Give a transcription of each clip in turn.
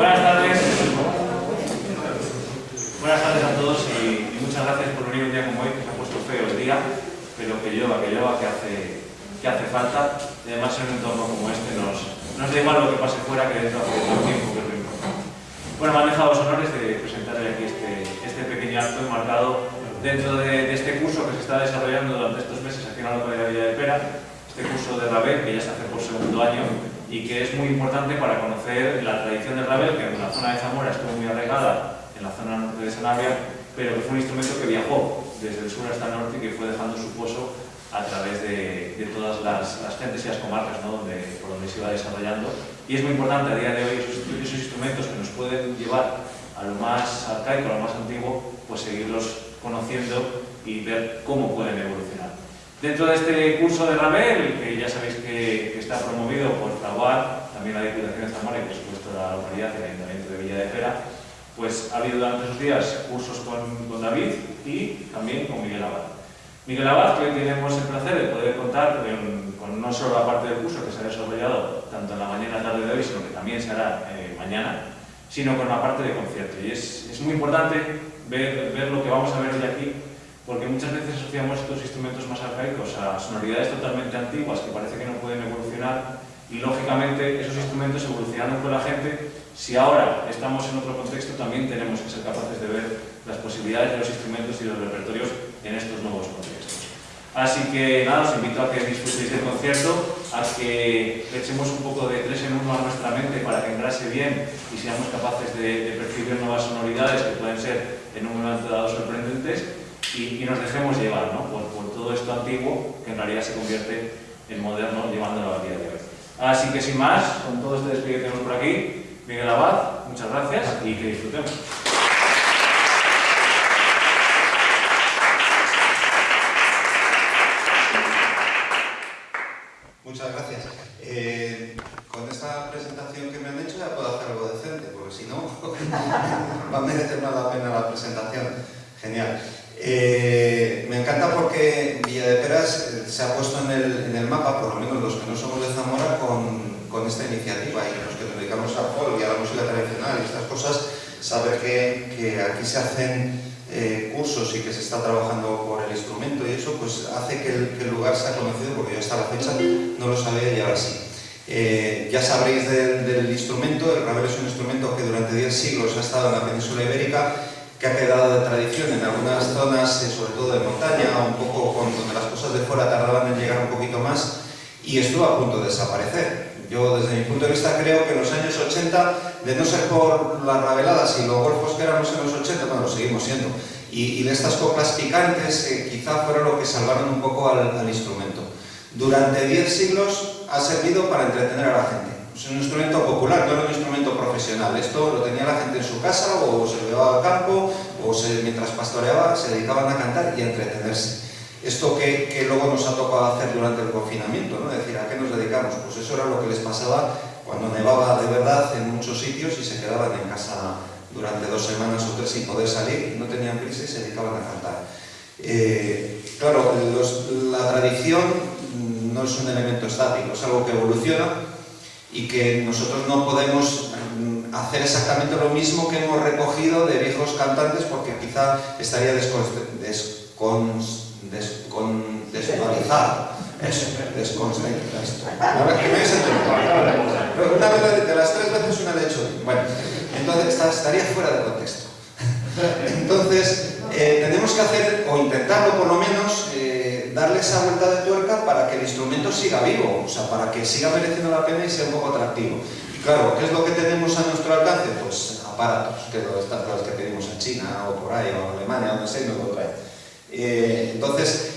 Buenas tardes. Buenas tardes a todos y, muchas gracias por venir un día como hoy, que se ha puesto feo el día, pero que lleva, que lleva, que hace, que hace falta. Y además en un entorno como este nos, nos da igual lo que pase fuera que dentro hace mucho tiempo, que es lo importante. Bueno, me han dejado los honores de presentarle aquí este, este pequeño acto enmarcado dentro de, de, este curso que se está desarrollando durante estos meses aquí en la localidad de Villa de Pera, este curso de Rabel, que ya se hace por segundo año y que es muy importante para conocer la tradición del rabel, que en la zona de Zamora estuvo muy arraigada, en la zona norte de Sanabria, pero que fue un instrumento que viajó desde el sur hasta el norte y que fue dejando su pozo a través de, todas las, las, gentes y las comarcas ¿no? donde, por donde se iba desarrollando. Y es muy importante a día de hoy esos, esos instrumentos que nos pueden llevar a lo más arcaico, a lo más antiguo, pues seguirlos conociendo y ver cómo pueden evolucionar. Dentro de este curso de Rabel, que ya sabéis que, que está promovido por Fraguar, también la Diputación de Zamora y por supuesto la localidad, el Ayuntamiento de Villa de Pera, pues ha habido durante esos días cursos con, con David y también con Miguel Abad. Miguel Abad, que hoy tenemos el placer de poder contar con, con, no solo la parte del curso que se ha desarrollado tanto en la mañana y tarde de hoy, sino que también se hará eh, mañana, sino con la parte de concierto. Y es, es muy importante ver, ver lo que vamos a ver hoy aquí porque muchas veces asociamos estos instrumentos más arcaicos a sonoridades totalmente antiguas que parece que no pueden evolucionar y lógicamente esos instrumentos evolucionando con la gente, si ahora estamos en otro contexto también tenemos que ser capaces de ver las posibilidades de los instrumentos y los repertorios en estos nuevos contextos. Así que nada, os invito a que disfrutéis del concierto, a que echemos un poco de tres en uno a nuestra mente para que engrase bien y seamos capaces de, de percibir nuevas sonoridades que pueden ser en un momento dado sorprendentes y, y nos dejemos llevar ¿no? por, por, todo esto antiguo que en realidad se convierte en moderno llevándolo al día de hoy. Así que sin más, con todo este despliegue que tenemos por aquí, Miguel Abad, muchas gracias y que disfrutemos. Muchas gracias. Eh, con esta presentación que me han hecho ya puedo hacer algo decente, porque si no, va a merecer más la pena la presentación. Genial. Eh, me encanta porque Villa de Peras eh, se ha puesto en el, mapa, por lo menos los que no somos de Zamora, con, esta iniciativa y los que nos dedicamos al folk y a la música tradicional y estas cosas, saber que, aquí se hacen eh, cursos y que se está trabajando por el instrumento y eso pues hace que el, lugar sea conocido porque yo hasta la fecha no lo sabía y ahora sí. Ya sabréis del, instrumento, el rabel es un instrumento que durante 10 siglos ha estado en la península ibérica que ha quedado de tradición en algunas zonas, eh, sobre todo de montaña, un poco donde las cosas de fuera tardaban en llegar un poquito más y estuvo a punto de desaparecer. Yo desde mi punto de vista creo que en los años 80, de no ser por las rabeladas y los golfos que éramos en los 80, bueno, lo seguimos siendo, y, de estas coplas picantes eh, quizá fueron lo que salvaron un poco al, al instrumento. Durante 10 siglos ha servido para entretener a la gente. Es un instrumento popular, no era un instrumento profesional. Esto lo tenía la gente en su casa o se lo llevaba al campo o se, mientras pastoreaba se dedicaban a cantar y a entretenerse. Esto que, que, luego nos ha tocado hacer durante el confinamiento, ¿no? Es decir, ¿a qué nos dedicamos? Pues eso era lo que les pasaba cuando nevaba de verdad en muchos sitios y se quedaban en casa durante dos semanas o tres sin poder salir, no tenían prisa y se dedicaban a cantar. Eh, claro, los, la tradición no es un elemento estático, es algo que evoluciona y que nosotros no podemos mm, hacer exactamente lo mismo que hemos recogido de viejos cantantes porque quizá estaría descon, descon, descon, desvalorizado. Eso, desconcentrado. A ver, que me. Una vez de las tres veces una le he hecho. Bueno, entonces estaría fuera de contexto. Entonces, eh, tenemos que hacer, o intentarlo por lo menos, darle esa vuelta de tuerca para que el instrumento siga vivo, o sea, para que siga mereciendo la pena y sea un poco atractivo. Y claro, ¿qué es lo que tenemos a nuestro alcance? Pues aparatos, que están los que pedimos en China, o por ahí, o en Alemania, donde sea, y nos lo traen. Eh, entonces,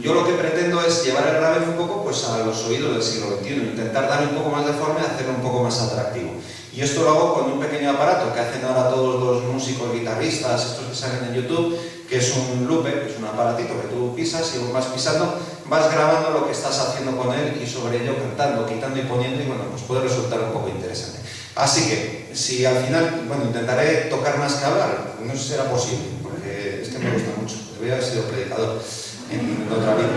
yo lo que pretendo es llevar el rabel un poco pues, a los oídos del siglo XXI, intentar darle un poco más de forma y hacerlo un poco más atractivo. Y esto lo hago con un pequeño aparato que hacen ahora todos los músicos, guitarristas, estos que salen en YouTube, que es un lupe, que es un aparatito que tú pisas y vas pisando, vas grabando lo que estás haciendo con él y sobre ello cantando, quitando y poniendo y bueno, pues puede resultar un poco interesante. Así que, si al final, bueno, intentaré tocar más que hablar, no sé si será posible, porque es que me gusta mucho, debería haber sido predicador en, en otra vida.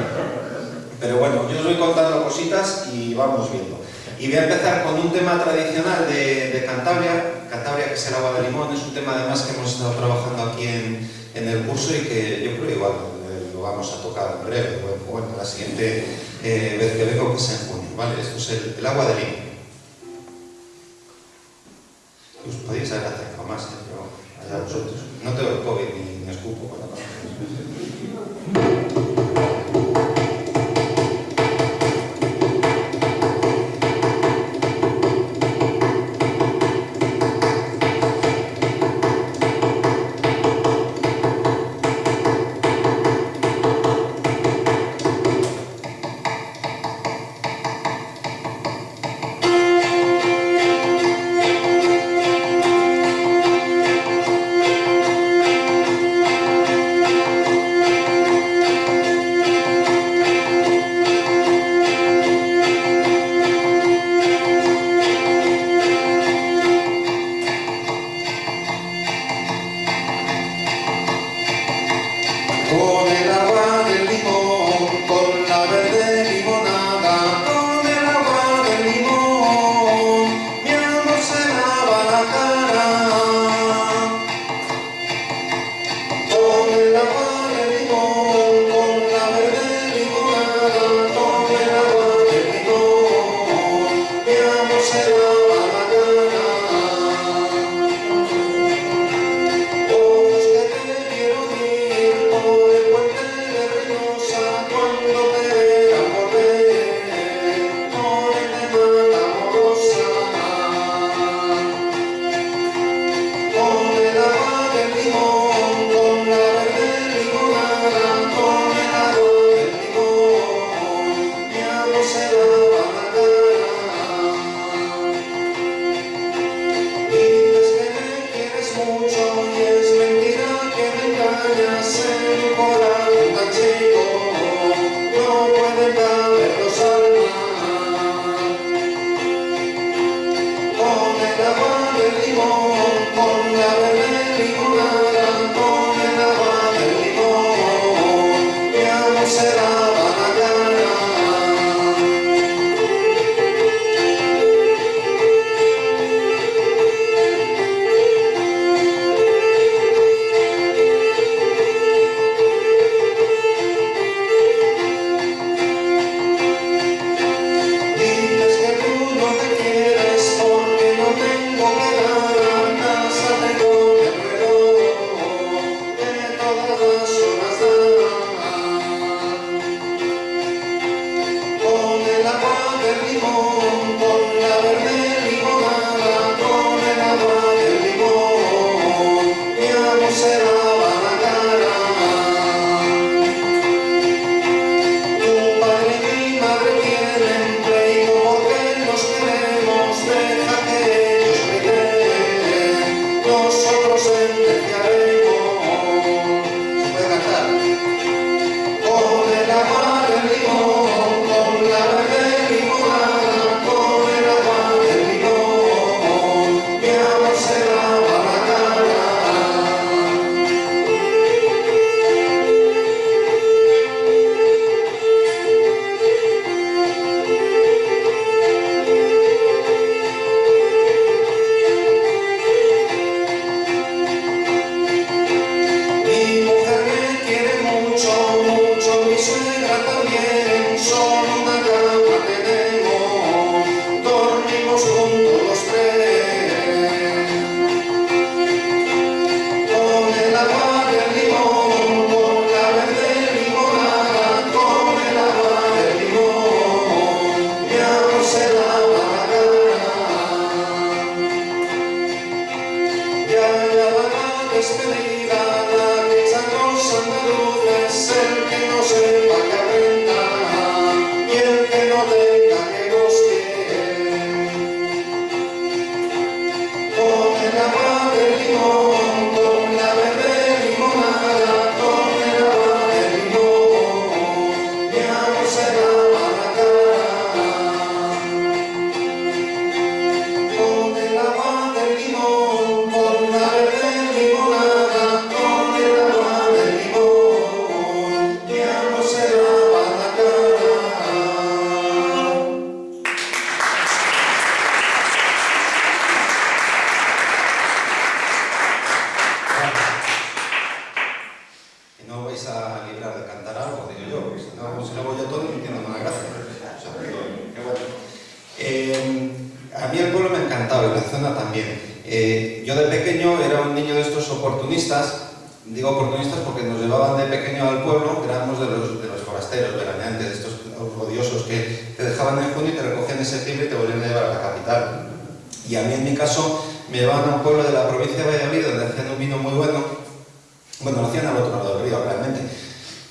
Pero bueno, yo os voy contando cositas y vamos viendo. Y voy a empezar con un tema tradicional de, Cantabria, Cantabria, que es el agua de limón, es un tema además que hemos estado trabajando aquí en, en el curso y que yo creo igual eh, lo vamos a tocar en breve, bueno, la siguiente eh, vez que vengo, que es en junio, ¿vale? Esto es el agua de limón. Encantaba y la zona también. Eh, yo de pequeño era un niño de estos oportunistas, digo oportunistas porque nos llevaban de pequeño al pueblo, éramos de los, de los forasteros, veraneantes, de estos odiosos que te dejaban en junio y te recogían en septiembre y te volvían a llevar a la capital. Y a mí en mi caso me llevaban a un pueblo de la provincia de Valladolid donde hacían un vino muy bueno, bueno, lo hacían al otro lado del río realmente,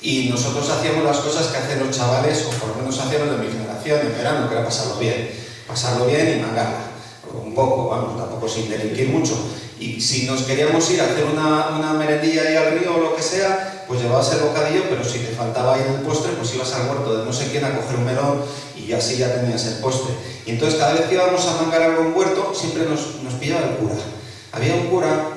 y nosotros hacíamos las cosas que hacen los chavales, o por lo menos hacíamos de mi generación en verano, que era pasarlo bien, pasarlo bien y mangarla, un poco, vamos, tampoco sin delinquir mucho. Y si nos queríamos ir a hacer una, una merendilla ahí al río o lo que sea, pues llevabas el bocadillo, pero si te faltaba ahí el postre, pues ibas al huerto de no sé quién a coger un melón y así ya tenías el postre. Y entonces cada vez que íbamos a mangar algo en huerto, siempre nos, nos pillaba el cura. Había un cura,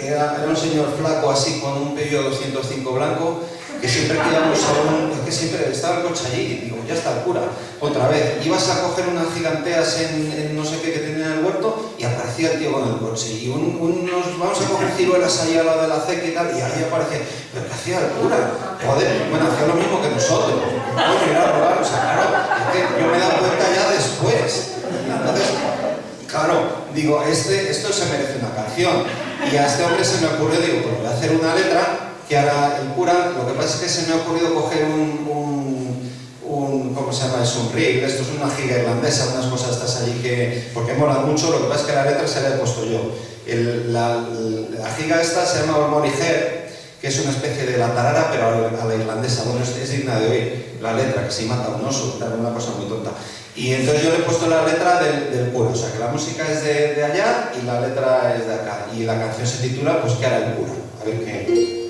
era, un señor flaco así con un Peugeot 205 blanco, que siempre que íbamos a un... es que siempre estaba el coche allí y digo, ya está el cura, otra vez. Ibas a coger unas giganteas en, no sé qué que tenía en el huerto y aparecía el tío con el coche. Y un, unos, vamos a coger ciruelas allá a la de la ceca y tal, y ahí aparecía, pero ¿qué hacía el cura? Joder, bueno, hacía lo mismo que nosotros. Coño, ir a robar, o sea, claro, es que yo me he dado cuenta ya después. Entonces, claro, digo, este, esto se merece una canción. Y a este hombre se me ocurrió, digo, pues voy a hacer una letra que hará el cura, lo que pasa es que se me ha ocurrido coger un, un, un ¿cómo se llama? Es un rig, esto es una giga irlandesa, unas cosas estas allí que, porque molan mucho, lo que pasa es que la letra se la he puesto yo. El, la, la, giga esta se llama Olmoriger, que es una especie de la tarara, pero a la irlandesa, bueno, es, es digna de oír, la letra, que se mata un oso, una cosa muy tonta. Y entonces yo le he puesto la letra del, del cura, o sea que la música es de, de allá y la letra es de acá, y la canción se titula, pues, ¿qué hará el cura? A ver qué...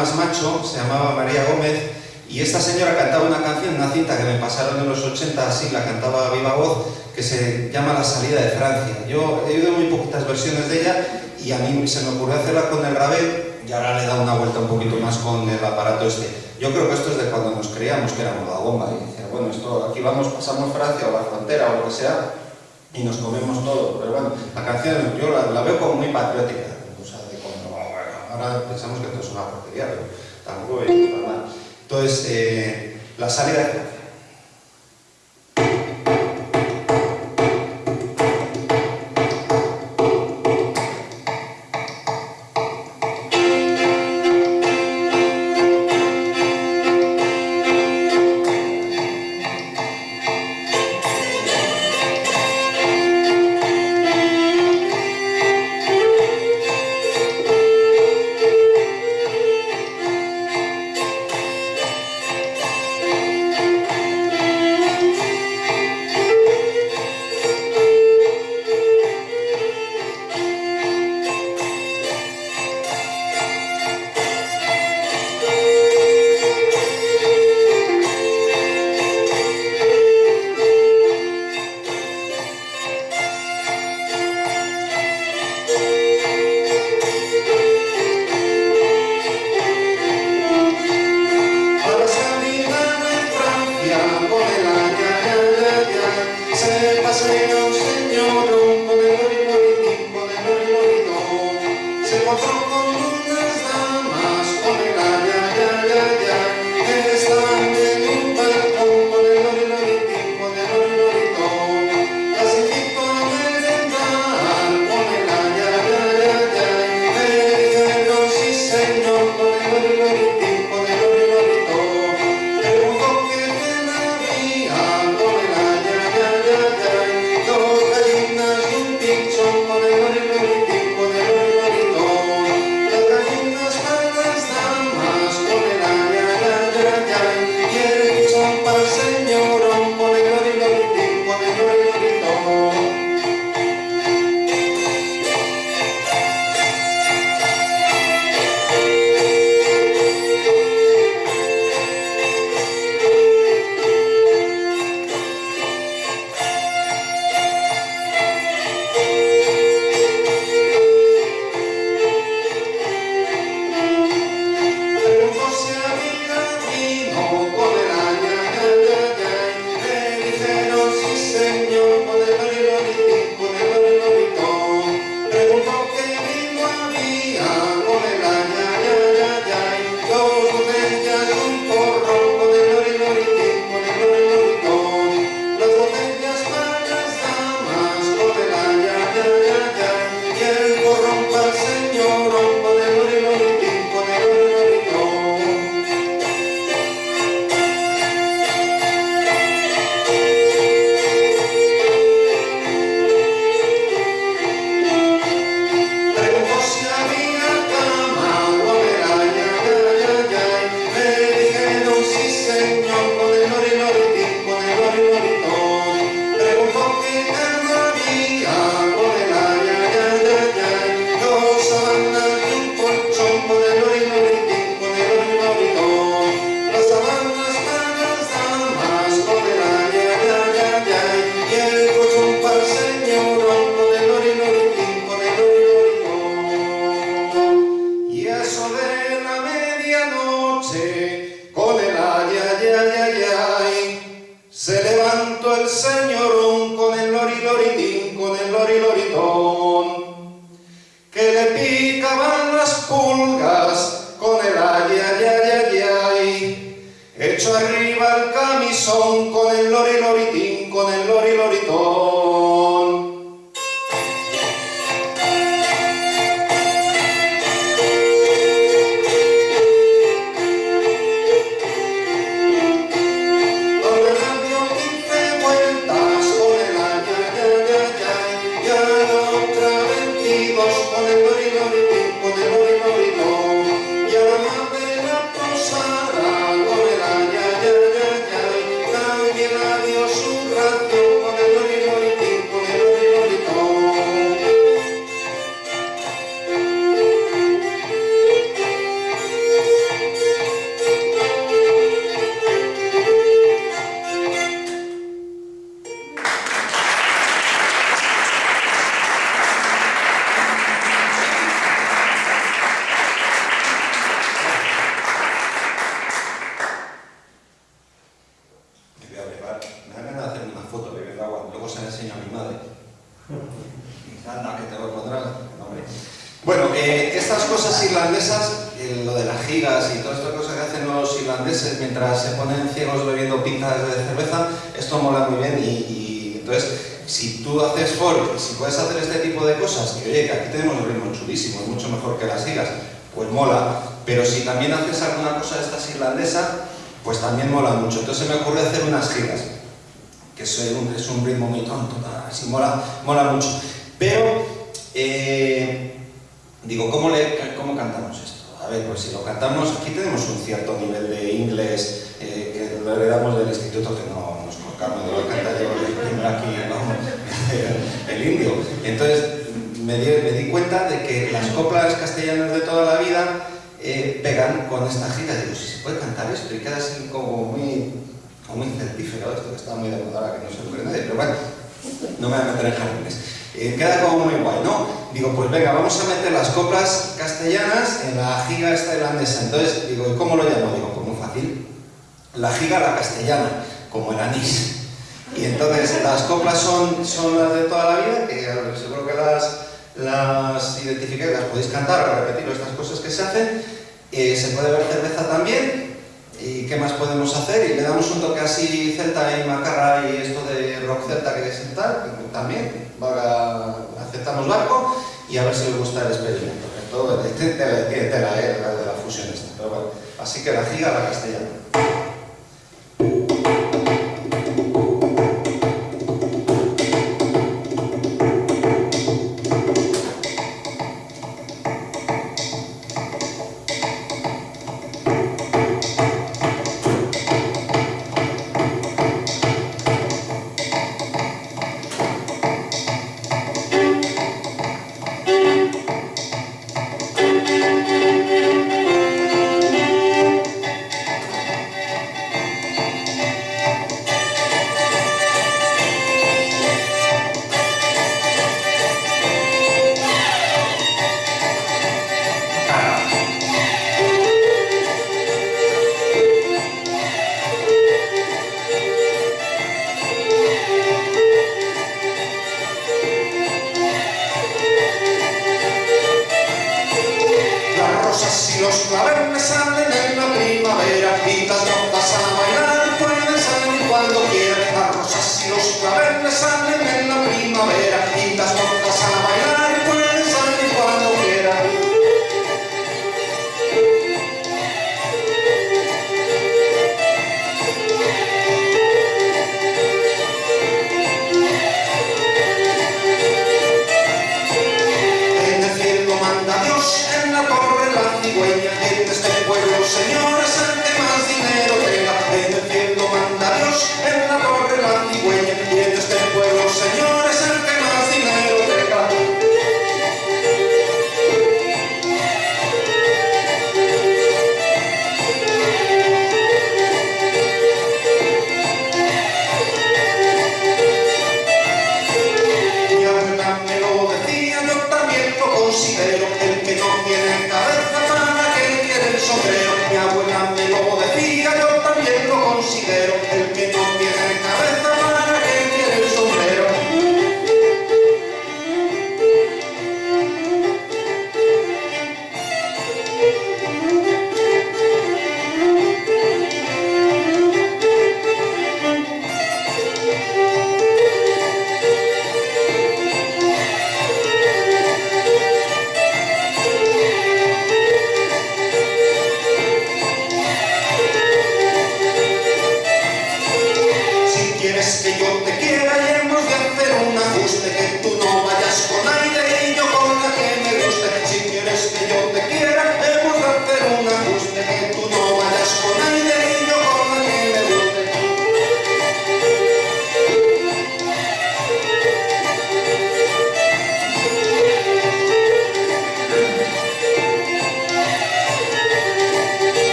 Tomás Macho, se llamaba María Gómez, y esta señora cantaba una canción, una cinta que me pasaron en los 80, así la cantaba a viva voz, que se llama La salida de Francia. Yo he oído muy poquitas versiones de ella y a mí se me ocurrió hacerla con el Ravel y ahora le he dado una vuelta un poquito más con el aparato este. Yo creo que esto es de cuando nos creíamos que éramos la bomba y decía, bueno, esto, aquí vamos, pasamos Francia o la frontera o lo que sea y nos comemos todo. Pero bueno, la canción yo la, veo como muy patriótica, o sea, de cuando, ahora pensamos que esto es una porquería, pero tampoco es mal. Entonces, eh, la salida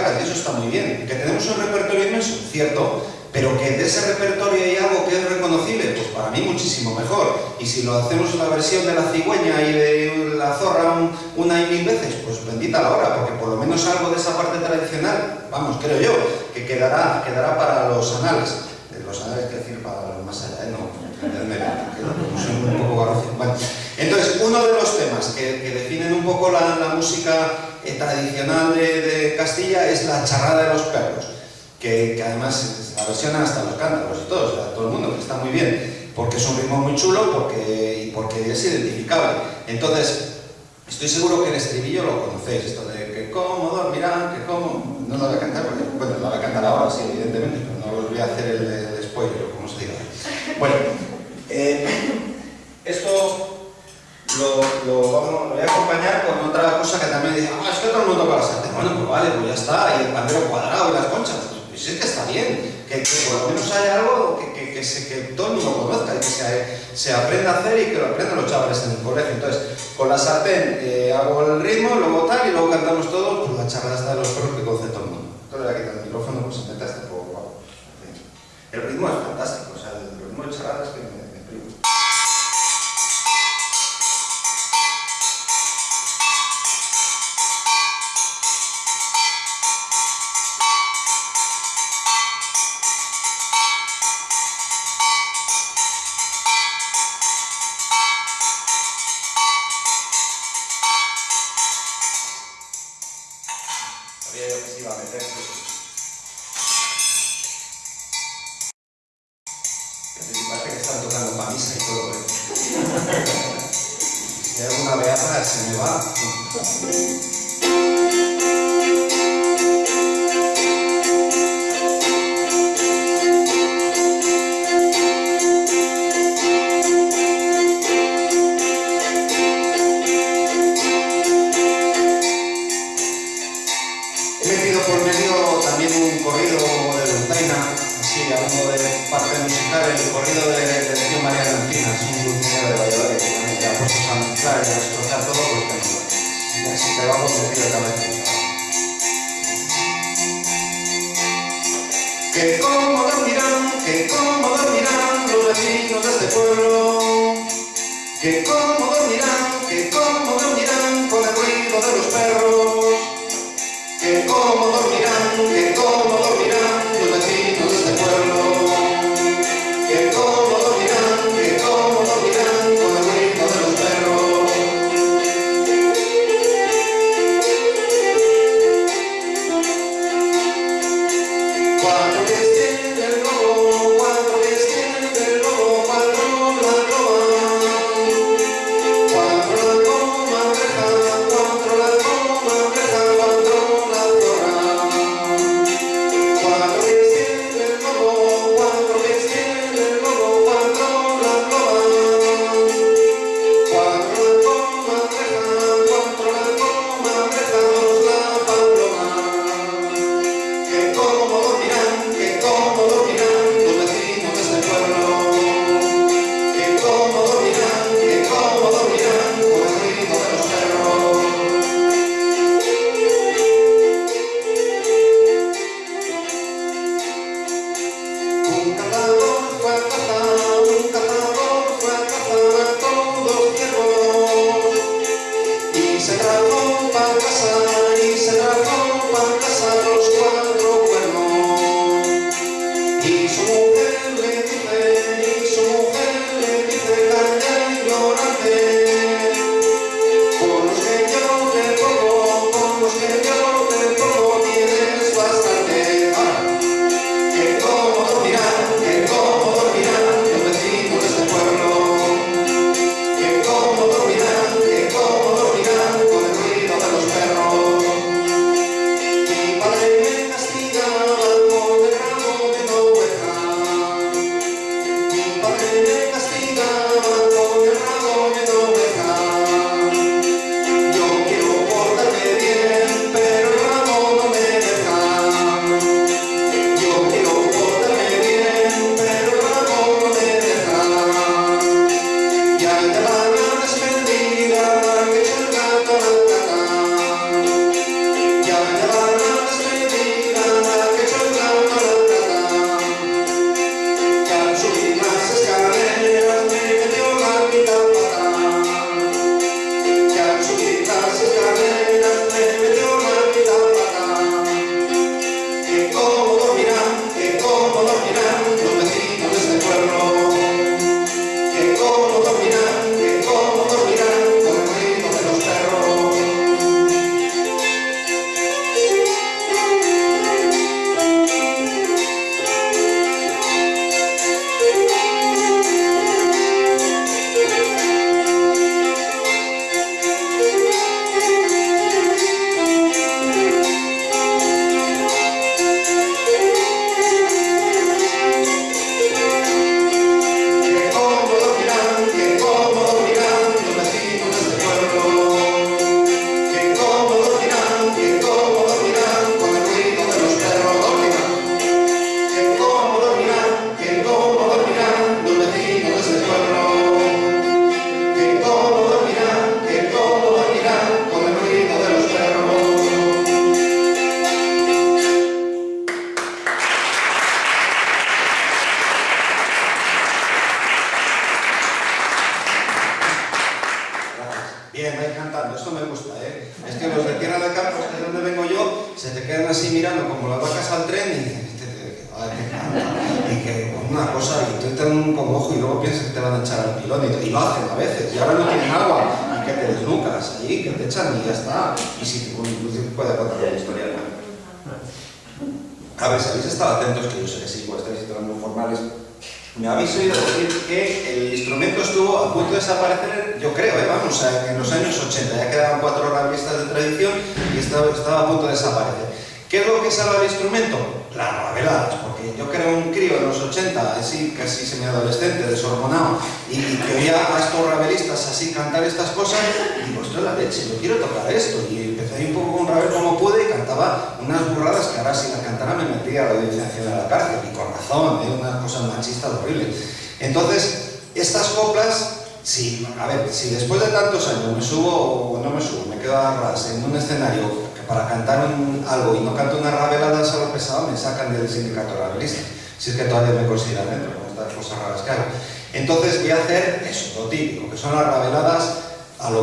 identificarlas, y eso está muy bien. Que tenemos un repertorio inmenso, cierto, pero que de ese repertorio hay algo que es reconocible, pues para mí muchísimo mejor. Y si lo hacemos la versión de la cigüeña y de la zorra un, una y mil veces, pues bendita la hora, porque por lo menos algo de esa parte tradicional, vamos, creo yo, que quedará, quedará para los anales. Los anales, que decir, para los más allá, ¿eh? no, entenderme, soy un poco garrocio. Bueno, entonces, uno de los temas que, que definen un poco la, la música tradicional de, Castilla es la charrada de los perros, que, además la versionan hasta los cántaros y todo, o todo el mundo, que está muy bien, porque es un ritmo muy chulo porque, y porque es identificable. Entonces, estoy seguro que el estribillo lo conocéis, esto de que cómo dormirán, que cómo... No lo voy a cantar, porque, bueno, lo voy a cantar ahora, sí, evidentemente, pero no os voy a hacer el, el spoiler, como se diga. Bueno, eh, esto lo, lo, vamos, lo, voy a acompañar con otra cosa que también dice, ah, es que todo el mundo para sartén. Bueno, pues vale, pues ya está, y el pandero cuadrado y las conchas. Pues es que está bien, que, que por lo menos haya algo que, que, que, se, que todo el mundo conozca y que se, se, aprenda a hacer y que lo aprendan los chavales en el colegio. Entonces, con la sartén eh, hago el ritmo, luego tal, y luego cantamos todos, pues la charla está de los perros que conoce todo el mundo. Entonces, voy a quitar el micrófono, pues un poco. Wow. El ritmo es fantástico, o sea, el ritmo de charla es que yo que se iba a meter. Que te parece que están tocando para misa y todo, ¿eh? Si hay alguna beata, se me va. Que cómo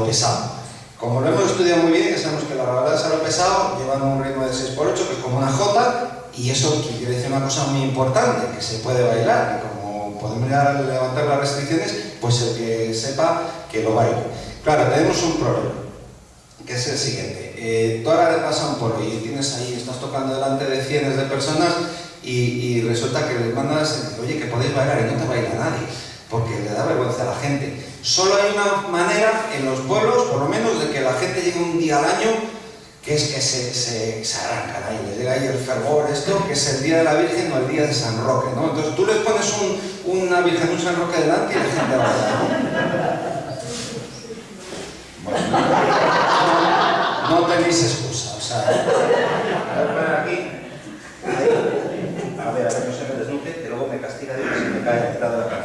pesado. Como lo hemos estudiado muy bien, que sabemos que las rabeladas a lo pesado llevan un ritmo de 6x8, que es como una J, y eso quiere decir una cosa muy importante, que se puede bailar, que como podemos levantar las restricciones, pues el que sepa que lo baile. Claro, tenemos un problema, que es el siguiente eh, tú ahora le pasas un polo y tienes ahí, estás tocando delante de cientos de personas y, resulta que les mandas, oye, que podéis bailar y no te baila nadie, porque le da vergüenza a la gente. Solo hay una manera en los pueblos, por lo menos, de que la gente llegue un día al año, que es que se, se, se arrancan ahí, les llega ahí el fervor, esto, que es el día de la Virgen o el día de San Roque, ¿no? Entonces tú les pones un, una Virgen, un San Roque delante y la gente baila, ¿no? Bueno no tenéis excusa, o sea, a ver, a ver, no se me desnuque, que luego me castiga Dios y me cae mitad de la cabeza.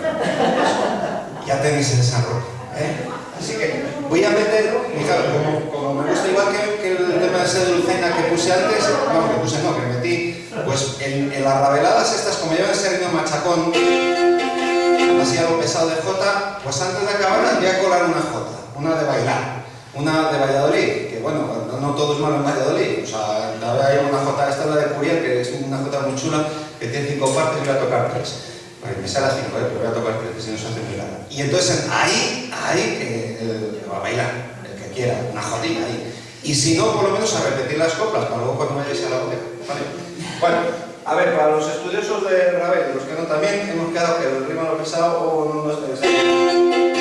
Ya tenéis el desarrollo, ¿eh? Así que voy a meter, claro, como, como, me gusta igual que, que el tema de ese dulceina que puse antes, no, que puse no, que metí, pues en, en las rabeladas estas, como llevan ese ritmo machacón, así algo pesado de J, pues antes de acabar voy a colar una J, una de bailar. Una de Valladolid, que bueno, no, todo es malo en Valladolid, o sea, hay una jota, esta es la de Curiel, que es una jota muy chula, que tiene cinco partes y voy a tocar tres. Pues me sale a cinco, ¿eh? pero voy a tocar tres, que si no se hace muy. Y entonces ahí, ahí, eh, va a bailar, el que quiera, una jodida ahí. Y si no, por lo menos a repetir las coplas, para luego cuando vayáis a la boca. ¿vale? Bueno, a ver, para los estudiosos de Ravel, los que no también, hemos quedado que el ritmo lo pesado o no nos interesa.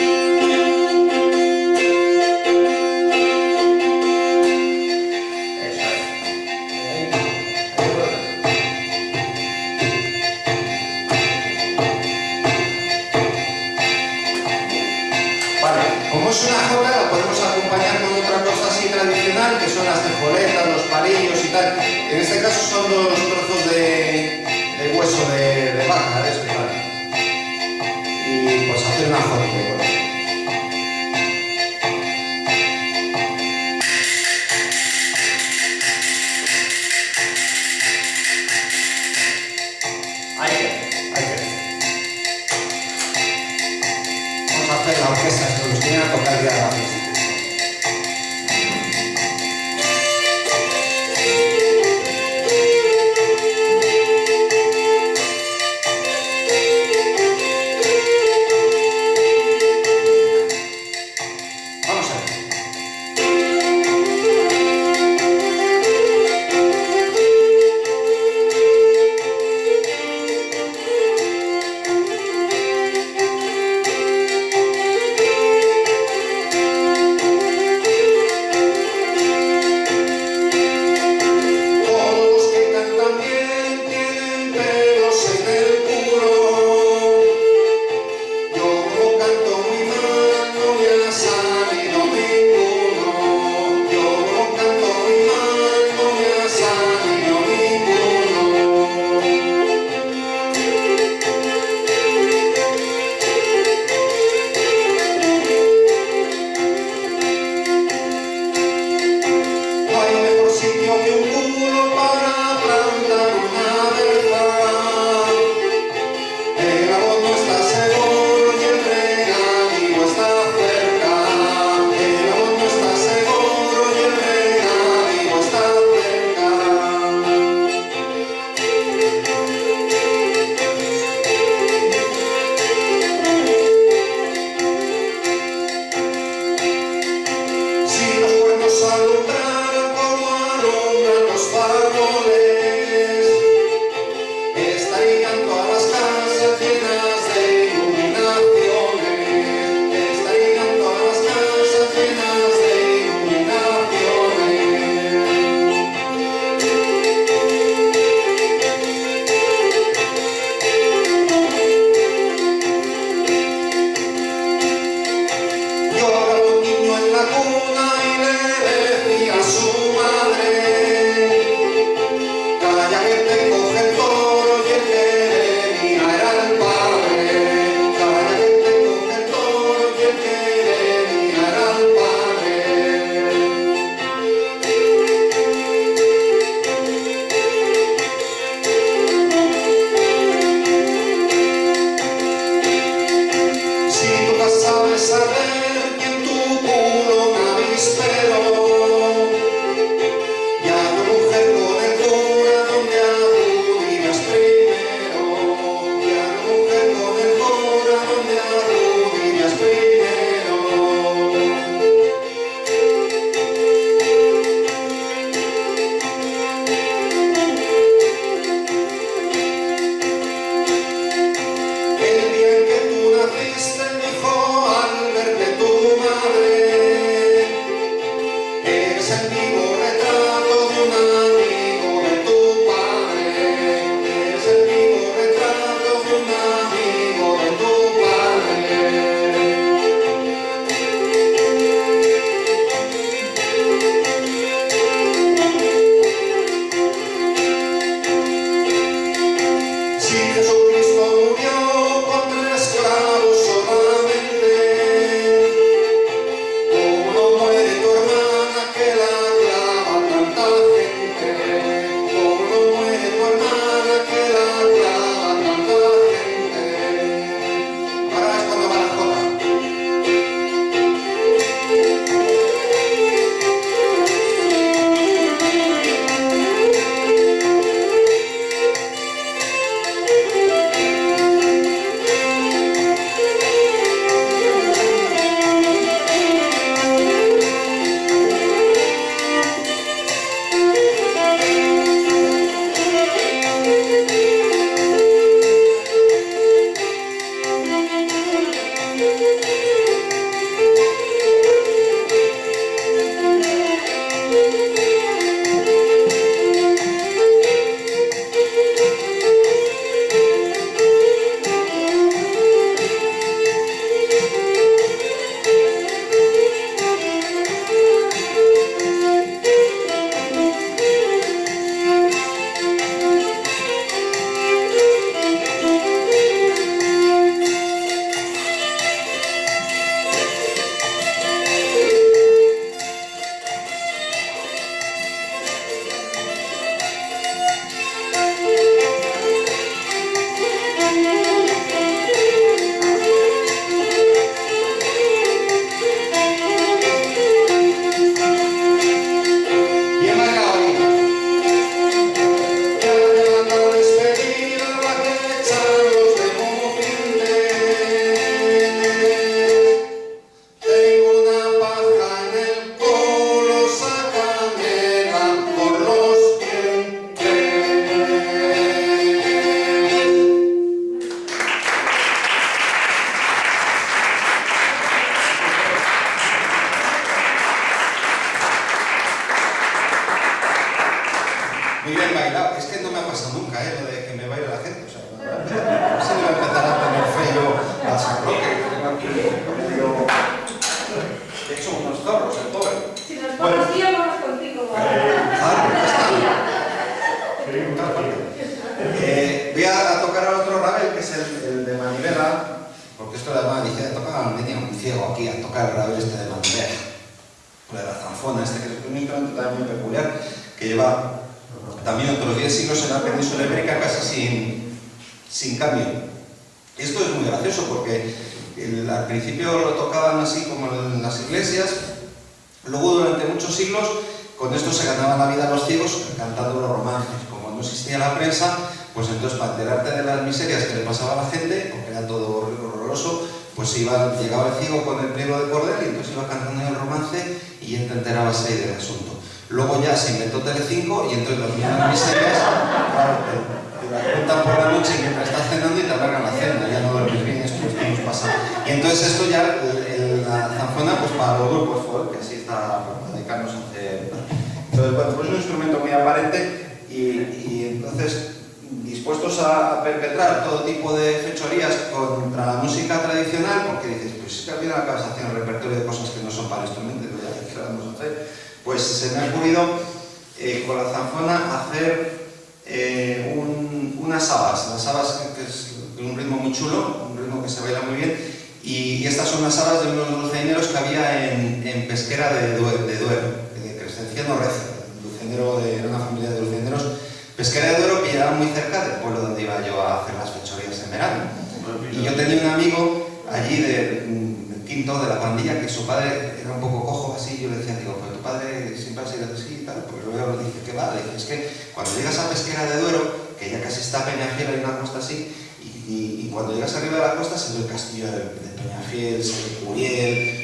Es una jota, la podemos acompañar con otra cosa así tradicional, que son las tejoletas, los palillos y tal. En este caso son dos trozos de, hueso de, de vaca, de eso, Y pues hacer una jota.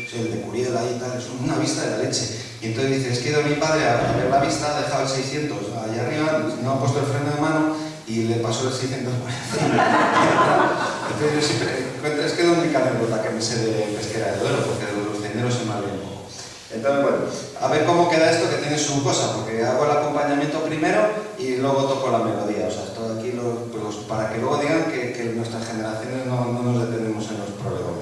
soy el de Curiel ahí y tal, es una vista de la leche. Y entonces dices, es que mi padre a ver la vista, ha dejado el 600 allá arriba, no ha puesto el freno de mano y le pasó el 640. entonces yo siempre encuentro, es que es la única anécdota que me sé de pesquera de duelo, porque los dineros se me un poco. Entonces, bueno, a ver cómo queda esto que tiene su cosa, porque hago el acompañamiento primero y luego toco la melodía. O sea, esto aquí lo, pues, para que luego digan que, nuestras generaciones no, no nos detenemos en los problemas.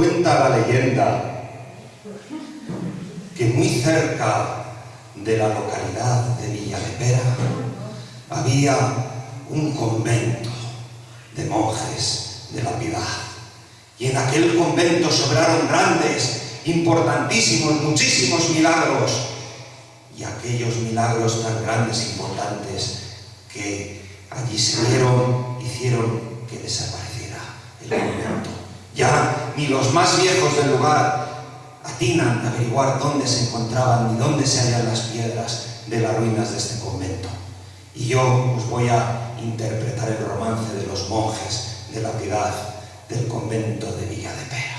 Cuenta la leyenda que muy cerca de la localidad de Villa de Pera había un convento de monjes de la piedad. Y en aquel convento sobraron grandes, importantísimos, muchísimos milagros. Y aquellos milagros tan grandes e importantes que allí se dieron, hicieron que desapareciera el convento. Ya ni los más viejos del lugar atinan a averiguar dónde se encontraban ni dónde se hallan las piedras de las ruinas de este convento. Y yo os voy a interpretar el romance de los monjes de la piedad del convento de Villa de Pera.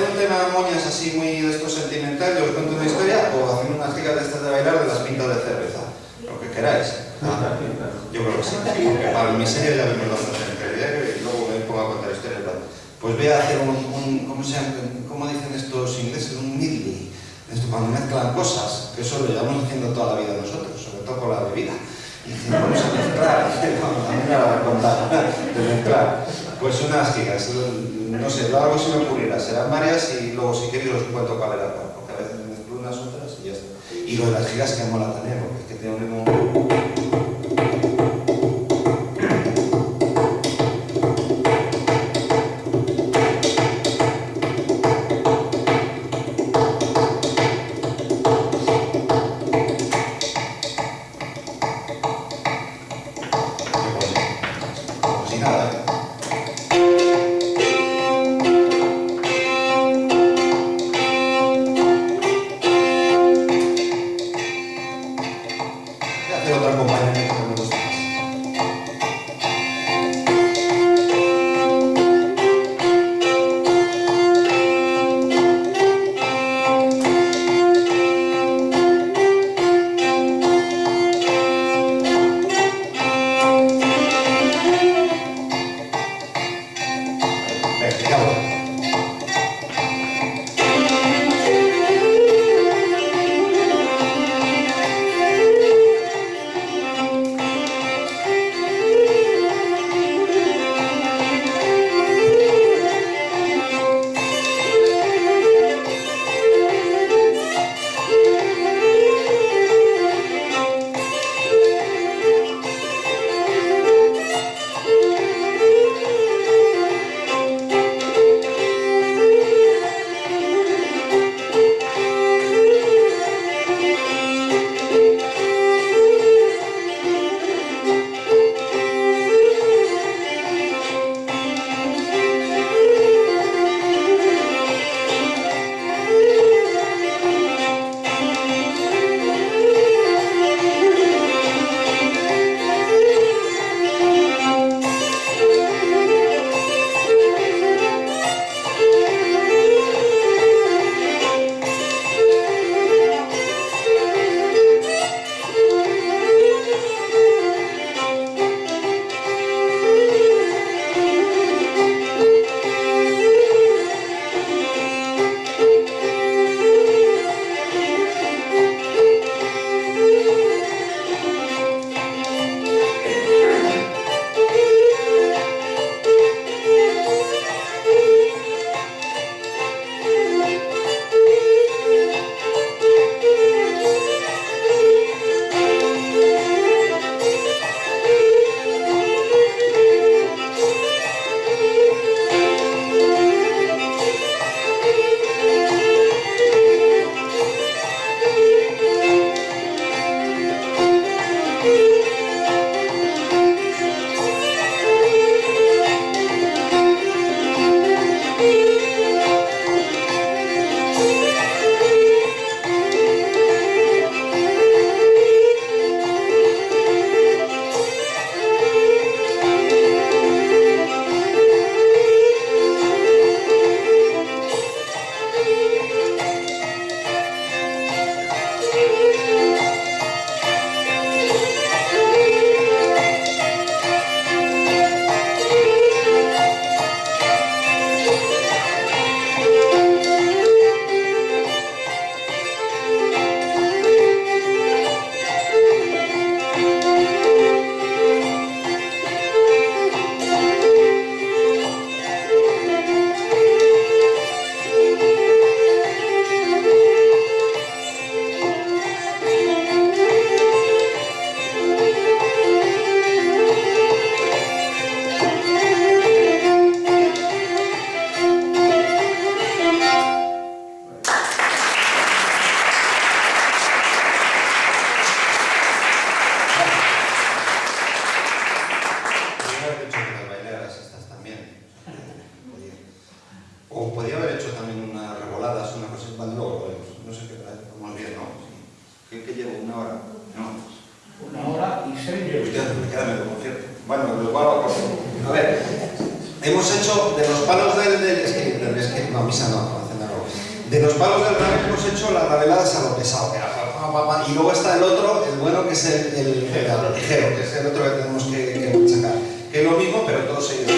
Hacer un tema de moñas así muy de esto sentimental, yo os cuento una historia, o hacer unas gigas de estas de bailar de las pintas de cerveza. Lo que queráis. Ah, yo creo que sí. Porque para mi serie ya vemos bastante en realidad y luego me pongo a contar historias. Pues voy a hacer un, un ¿cómo, se llama? ¿cómo dicen estos ingleses? Un medley. Esto cuando mezclan cosas, que eso lo llevamos haciendo toda la vida nosotros, sobre todo con la bebida. Y vamos a mezclar, a mí de mezclar. Pues unas gigas, no sé, hago si me ocurrirá, serán varias y luego si queréis os cuento cuál era cuál, porque a veces me mezclo unas otras y ya está. Y lo de las gigas que mola también, porque es que tiene un el, que es el otro que tenemos que, que machacar. Que es lo mismo, pero todo seguido.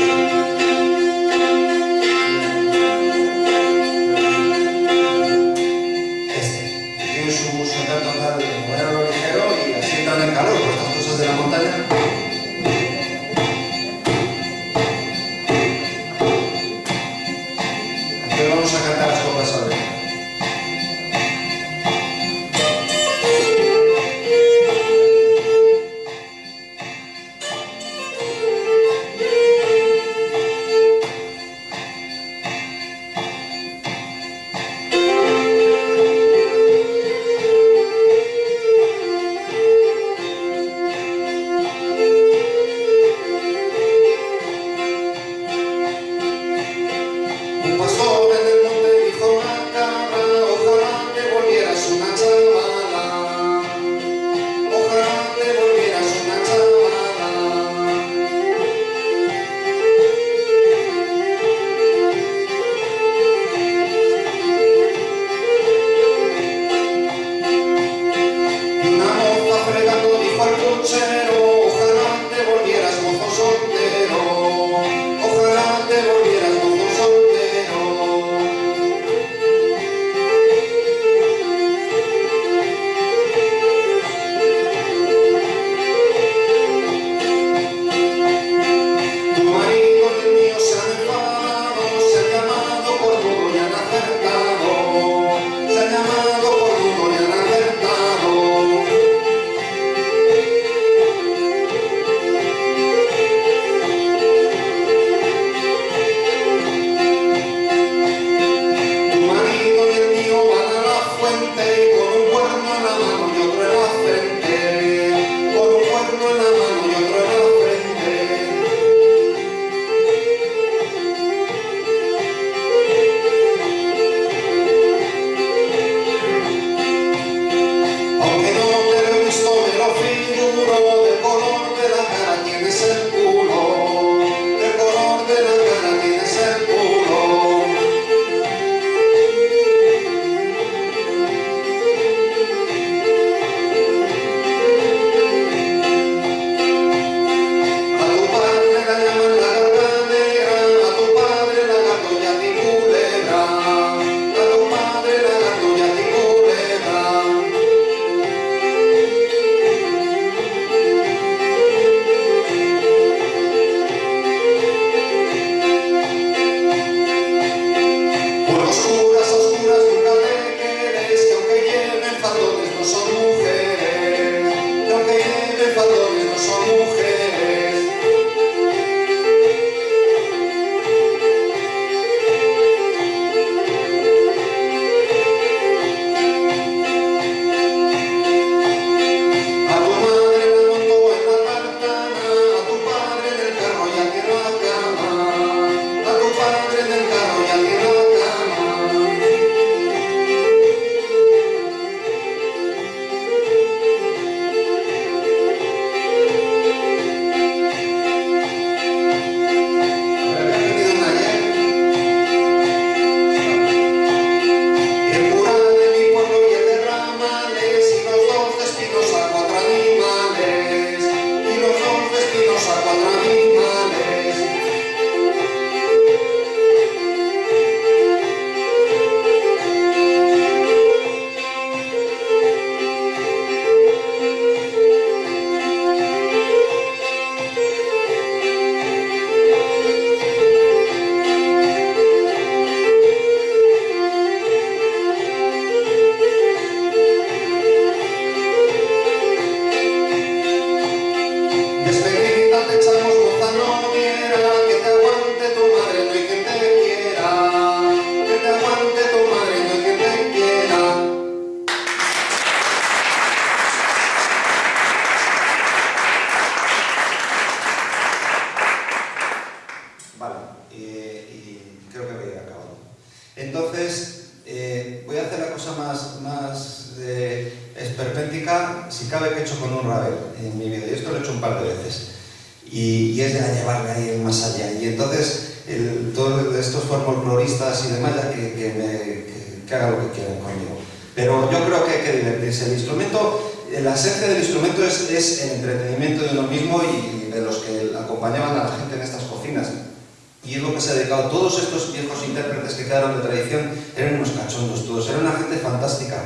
Viejos intérpretes que quedaron de tradición eran unos cachondos todos, eran una gente fantástica,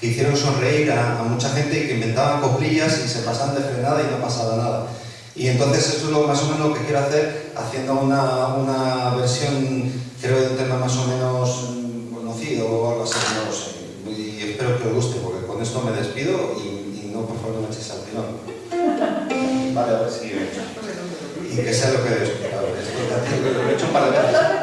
que hicieron sonreír a, a mucha gente y que inventaban coplillas y se pasaban de frenada y no pasaba nada. Y entonces esto es lo, más o menos lo que quiero hacer, haciendo una, una versión, creo, de un tema más o menos mm, conocido o algo así, no lo sé. Y espero que os guste, porque con esto me despido y, y no, por favor, no me echéis al tirón. Vale, a ver si... Y que sea lo que he explicado. Lo he hecho un par